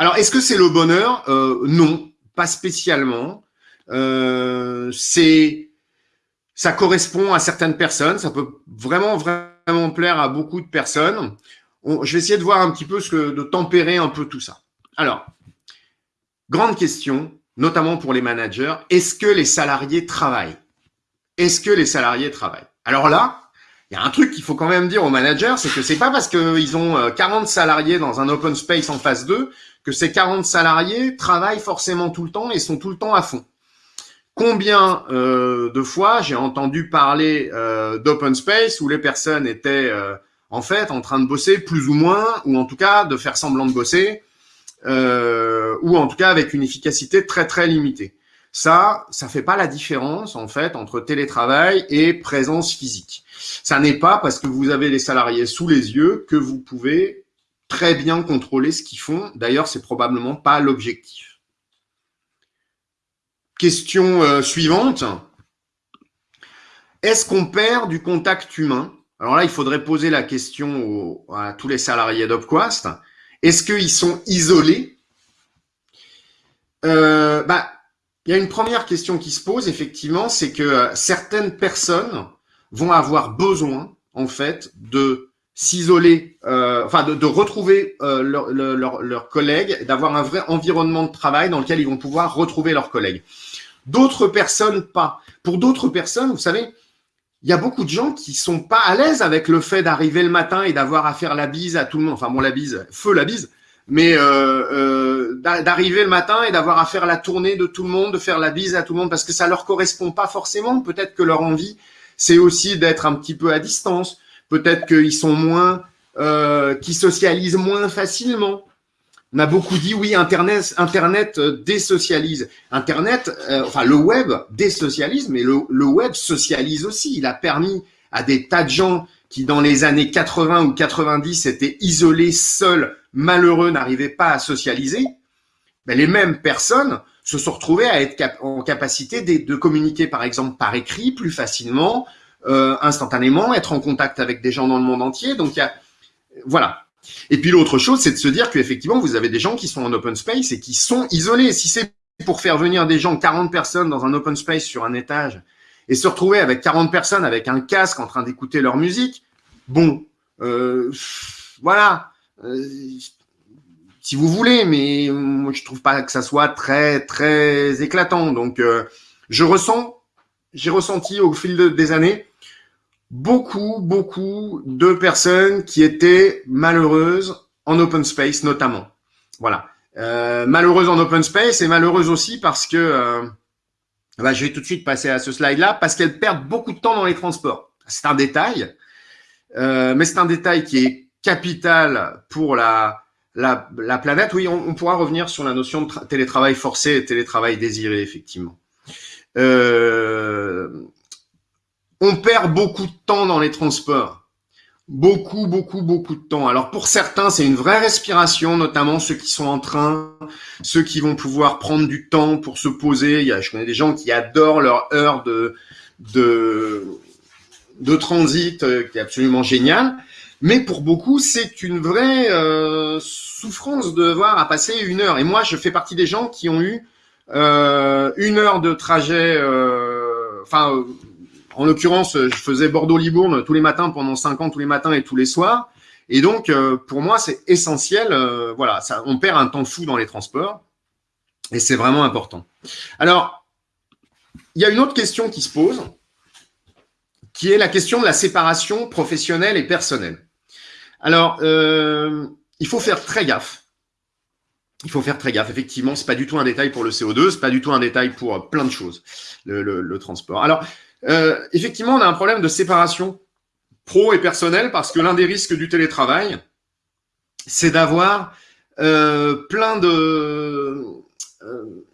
Alors, est-ce que c'est le bonheur? Euh, Non, pas spécialement. Euh, c'est, ça correspond à certaines personnes. Ça peut vraiment, vraiment plaire à beaucoup de personnes. je vais essayer de voir un petit peu ce que, de tempérer un peu tout ça. Alors, grande question, notamment pour les managers. Est-ce que les salariés travaillent? Est-ce que les salariés travaillent? Alors là, il y a un truc qu'il faut quand même dire aux managers, c'est que c'est pas parce qu'ils ont 40 euh, salariés dans un open space en phase 2 que ces 40 salariés travaillent forcément tout le temps et sont tout le temps à fond. Combien euh, de fois j'ai entendu parler euh, d'open space où les personnes étaient en fait en train de bosser plus ou moins, ou en tout cas de faire semblant de bosser, ou en tout cas avec une efficacité très très limitée. Ça, ça fait pas la différence en fait entre télétravail et présence physique. Ça n'est pas parce que vous avez les salariés sous les yeux que vous pouvez très bien contrôler ce qu'ils font. D'ailleurs, c'est probablement pas l'objectif. Question euh, suivante. Est-ce qu'on perd du contact humain? Alors là, il faudrait poser la question à tous les salariés d'Opquast. Est-ce qu'ils sont isolés? Euh, bah, il y a une première question qui se pose, effectivement, c'est que euh, certaines personnes vont avoir besoin, en fait, de s'isoler, euh, enfin de, retrouver euh, leurs collègues, d'avoir un vrai environnement de travail dans lequel ils vont pouvoir retrouver leurs collègues. D'autres personnes pas. Pour d'autres personnes, vous savez, il y a beaucoup de gens qui sont pas à l'aise avec le fait d'arriver le matin et d'avoir à faire la bise à tout le monde. Enfin bon, la bise, feu la bise, mais euh, euh, d'arriver le matin et d'avoir à faire la tournée de tout le monde, de faire la bise à tout le monde, parce que ça leur correspond pas forcément. Peut-être que leur envie, c'est aussi d'être un petit peu à distance. Peut-être qu'ils sont moins, euh, qui socialisent moins facilement. On a beaucoup dit oui, Internet, Internet euh, désocialise. Internet, euh, enfin le web désocialise, mais le, web socialise aussi. Il a permis à des tas de gens qui dans les années 80 ou 90 étaient isolés, seuls, malheureux, n'arrivaient pas à socialiser, ben les mêmes personnes se sont retrouvées à être en capacité de, communiquer, par exemple, par écrit plus facilement, euh, instantanément, être en contact avec des gens dans le monde entier. Donc, il y a, voilà. Et puis l'autre chose, c'est de se dire qu'effectivement, vous avez des gens qui sont en open space et qui sont isolés. Si c'est pour faire venir des gens, 40 personnes dans un open space sur un étage, et se retrouver avec 40 personnes avec un casque en train d'écouter leur musique, bon, euh, voilà, euh, si vous voulez, mais moi je trouve pas que ça soit très très éclatant. Donc euh, je ressens, j'ai ressenti au fil des années beaucoup beaucoup de personnes qui étaient malheureuses en open space notamment. Voilà, malheureuses en open space et malheureuses aussi parce que bah, je vais tout de suite passer à ce slide-là parce qu'elles perdent beaucoup de temps dans les transports. C'est un détail, euh, mais c'est un détail qui est capital pour la, la, la planète. Oui, on, pourra revenir sur la notion de télétravail forcé et télétravail désiré, effectivement. Euh, on perd beaucoup de temps dans les transports beaucoup, beaucoup, beaucoup de temps. Alors pour certains, c'est une vraie respiration, notamment ceux qui sont en train, ceux qui vont pouvoir prendre du temps pour se poser. Il y a, je connais des gens qui adorent leur heure de, de, de transit, euh, qui est absolument génial. Mais pour beaucoup, c'est une vraie euh, souffrance de devoir à passer une heure. Et moi, je fais partie des gens qui ont eu euh, une heure de trajet, euh, enfin en l'occurrence, je faisais Bordeaux-Libourne tous les matins pendant cinq ans, tous les matins et tous les soirs. Et donc, euh, pour moi, c'est essentiel. Euh, voilà, ça, on perd un temps fou dans les transports et c'est vraiment important. Alors, il y a une autre question qui se pose, qui est la question de la séparation professionnelle et personnelle. Alors, euh, il faut faire très gaffe. Il faut faire très gaffe. Effectivement, c'est pas du tout un détail pour le CO2, c'est pas du tout un détail pour plein de choses, le, transport. Alors, euh, effectivement, on a un problème de séparation pro et personnel parce que l'un des risques du télétravail, c'est d'avoir euh, plein de euh,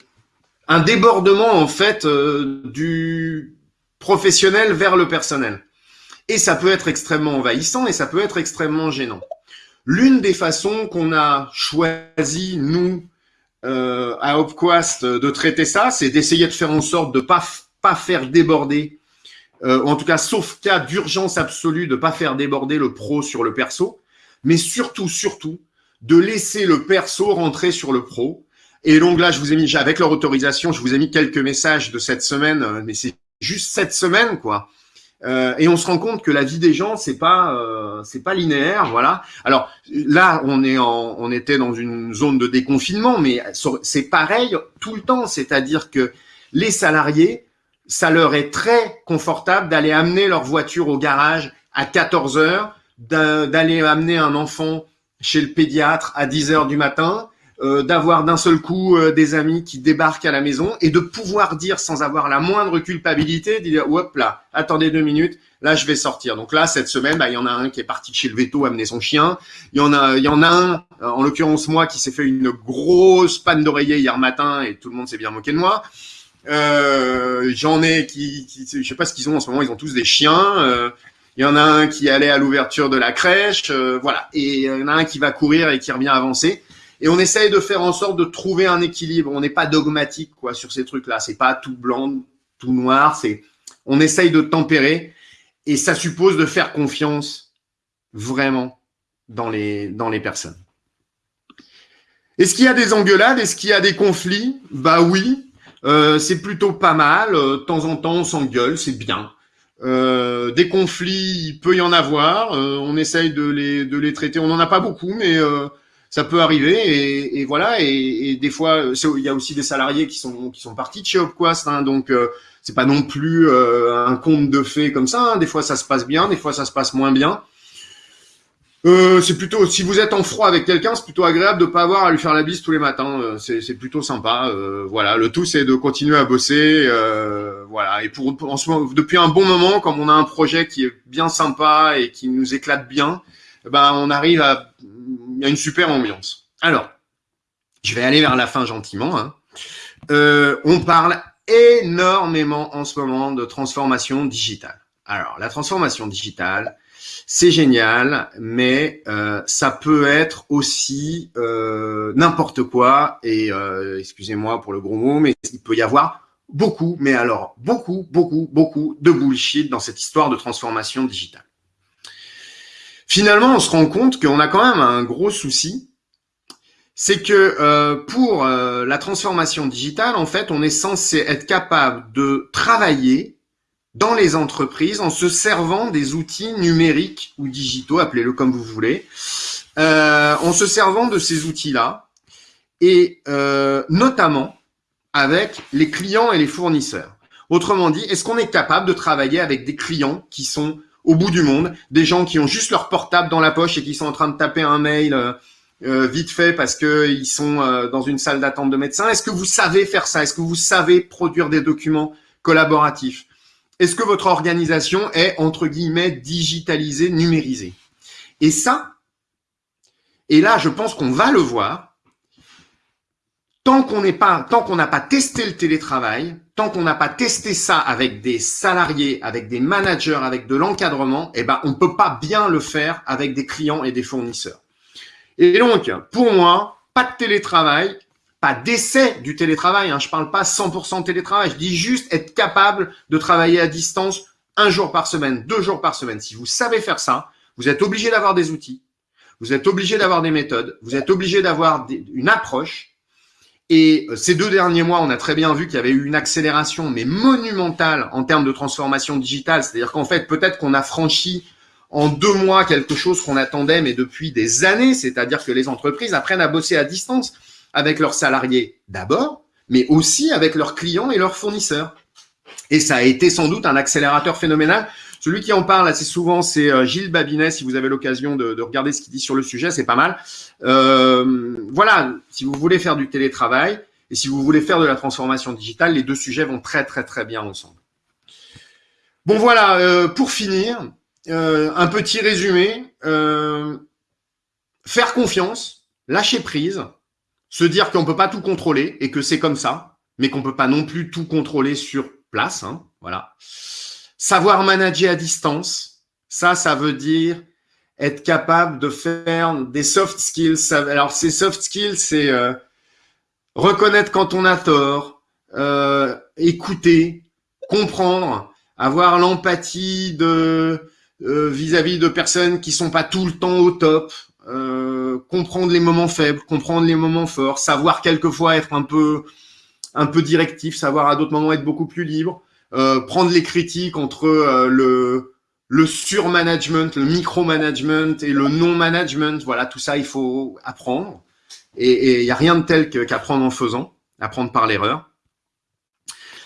un débordement en fait euh, du professionnel vers le personnel. Et ça peut être extrêmement envahissant et ça peut être extrêmement gênant. L'une des façons qu'on a choisi, nous, euh, à Opquast, de traiter ça, c'est d'essayer de faire en sorte de pas pas faire déborder, euh, en tout cas, sauf cas d'urgence absolue, de pas faire déborder le pro sur le perso, mais surtout, surtout, de laisser le perso rentrer sur le pro. Et donc là, je vous ai mis, avec leur autorisation, je vous ai mis quelques messages de cette semaine, euh, mais c'est juste cette semaine, quoi. Euh, et on se rend compte que la vie des gens, c'est pas, euh, c'est pas linéaire, voilà. Alors là, on est en, on était dans une zone de déconfinement, mais c'est pareil tout le temps. C'est-à-dire que les salariés, ça leur est très confortable d'aller amener leur voiture au garage à 14 heures, d'aller amener un enfant chez le pédiatre à 10 heures du matin, euh, d'avoir d'un seul coup euh, des amis qui débarquent à la maison et de pouvoir dire sans avoir la moindre culpabilité, dire hop là, attendez deux minutes, là je vais sortir. Donc là cette semaine, bah, il y en a un qui est parti chez le veto amener son chien. Il y en a, il y en a un, en l'occurrence moi, qui s'est fait une grosse panne d'oreiller hier matin et tout le monde s'est bien moqué de moi. Euh, J'en ai qui, je sais pas ce qu'ils ont en ce moment, ils ont tous des chiens. Euh, il y en a un qui allait à l'ouverture de la crèche, euh, voilà. Et il y en a un qui va courir et qui revient avancer. Et on essaye de faire en sorte de trouver un équilibre. On n'est pas dogmatique quoi sur ces trucs-là. C'est pas tout blanc, tout noir. C'est on essaye de tempérer et ça suppose de faire confiance vraiment dans les dans les personnes. Est-ce qu'il y a des engueulades? Est-ce qu'il y a des conflits? Bah oui, euh, c'est plutôt pas mal. Euh, de temps en temps, on s'engueule, c'est bien. Euh, des conflits, il peut y en avoir. On essaye de les, de les traiter. On n'en a pas beaucoup, mais ça peut arriver. Et, et voilà. Et, et, des fois, il y a aussi des salariés qui sont qui sont partis de chez Opquast. Hein, donc euh, c'est pas non plus un conte de fées comme ça. Hein. Des fois, ça se passe bien. Des fois, ça se passe moins bien. Euh, c'est plutôt, si vous êtes en froid avec quelqu'un, c'est plutôt agréable de pas avoir à lui faire la bise tous les matins. Euh, c'est plutôt sympa. Euh, voilà, le tout c'est de continuer à bosser. voilà, et pour, en ce moment, depuis un bon moment, comme on a un projet qui est bien sympa et qui nous éclate bien, ben on arrive à, une super ambiance. Alors, je vais aller vers la fin gentiment. Hein. on parle énormément en ce moment de transformation digitale. Alors, la transformation digitale, c'est génial, mais euh, ça peut être aussi euh, n'importe quoi. Et euh, excusez-moi pour le gros mot, mais il peut y avoir beaucoup, mais alors beaucoup, beaucoup, beaucoup de bullshit dans cette histoire de transformation digitale. Finalement, on se rend compte qu'on a quand même un gros souci, c'est que pour la transformation digitale, en fait, on est censé être capable de travailler dans les entreprises en se servant des outils numériques ou digitaux, appelez-le comme vous voulez, euh, en se servant de ces outils-là et euh, notamment avec les clients et les fournisseurs. Autrement dit, est-ce qu'on est capable de travailler avec des clients qui sont au bout du monde, des gens qui ont juste leur portable dans la poche et qui sont en train de taper un mail euh, euh vite fait parce que ils sont euh, dans une salle d'attente de médecin. Est-ce que vous savez faire ça? Est-ce que vous savez produire des documents collaboratifs? Est-ce que votre organisation est, entre guillemets, digitalisée, numérisée? Et ça, et là, je pense qu'on va le voir, tant qu'on n'est pas, tant qu'on n'a pas testé le télétravail, tant qu'on n'a pas testé ça avec des salariés, avec des managers, avec de l'encadrement, eh ben, on peut pas bien le faire avec des clients et des fournisseurs. Et donc, pour moi, pas de télétravail, pas d'essai du télétravail. Hein. Je parle pas 100% télétravail. Je dis juste être capable de travailler à distance un jour par semaine, deux jours par semaine. Si vous savez faire ça, vous êtes obligé d'avoir des outils. Vous êtes obligé d'avoir des méthodes. Vous êtes obligé d'avoir une approche. Et euh, ces deux derniers mois, on a très bien vu qu'il y avait eu une accélération, mais monumentale en termes de transformation digitale. C'est-à-dire qu'en fait, peut-être qu'on a franchi en deux mois quelque chose qu'on attendait, mais depuis des années. C'est-à-dire que les entreprises apprennent à bosser à distance avec leurs salariés d'abord, mais aussi avec leurs clients et leurs fournisseurs. Et ça a été sans doute un accélérateur phénoménal. Celui qui en parle assez souvent, c'est euh, Gilles Babinet. Si vous avez l'occasion de, regarder ce qu'il dit sur le sujet, c'est pas mal. Euh, voilà, si vous voulez faire du télétravail et si vous voulez faire de la transformation digitale, les deux sujets vont très très très bien ensemble. Bon voilà, euh, pour finir, un petit résumé. faire confiance, lâcher prise, se dire qu'on peut pas tout contrôler et que c'est comme ça, mais qu'on peut pas non plus tout contrôler sur place. Hein, voilà. Savoir manager à distance, ça, ça veut dire être capable de faire des soft skills. Alors ces soft skills, c'est euh, reconnaître quand on a tort, euh, écouter, comprendre, avoir l'empathie de euh, vis-à-vis -vis de personnes qui sont pas tout le temps au top, euh, comprendre les moments faibles, comprendre les moments forts, savoir quelquefois être un peu, un peu directif, savoir à d'autres moments être beaucoup plus libre, euh, prendre les critiques entre euh, le, le surmanagement, le micromanagement et le non-management. Voilà, tout ça, il faut apprendre. Et il n'y a rien de tel qu'apprendre en faisant, apprendre par l'erreur.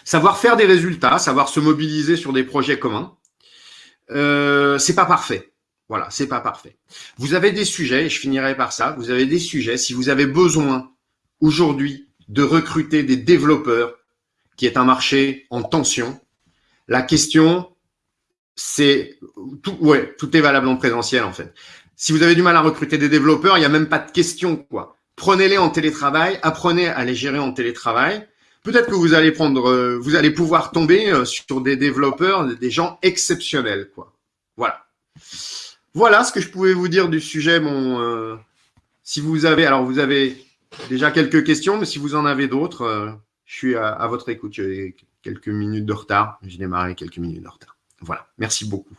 Savoir faire des résultats, savoir se mobiliser sur des projets communs. Euh, c'est pas parfait. Voilà, c'est pas parfait. Vous avez des sujets, et je finirai par ça, vous avez des sujets, si vous avez besoin aujourd'hui de recruter des développeurs, qui est un marché en tension, la question, c'est tout, tout est valable en présentiel en fait. Si vous avez du mal à recruter des développeurs, il n'y a même pas de question quoi. Prenez-les en télétravail, apprenez à les gérer en télétravail. Peut-être que vous allez prendre, euh, vous allez pouvoir tomber euh, sur des développeurs, des gens exceptionnels quoi. Voilà. Voilà ce que je pouvais vous dire du sujet. Euh, si vous avez, alors vous avez déjà quelques questions, mais si vous en avez d'autres, je suis à, votre écoute. J'ai quelques minutes de retard. J'ai démarré quelques minutes de retard. Voilà. Merci beaucoup.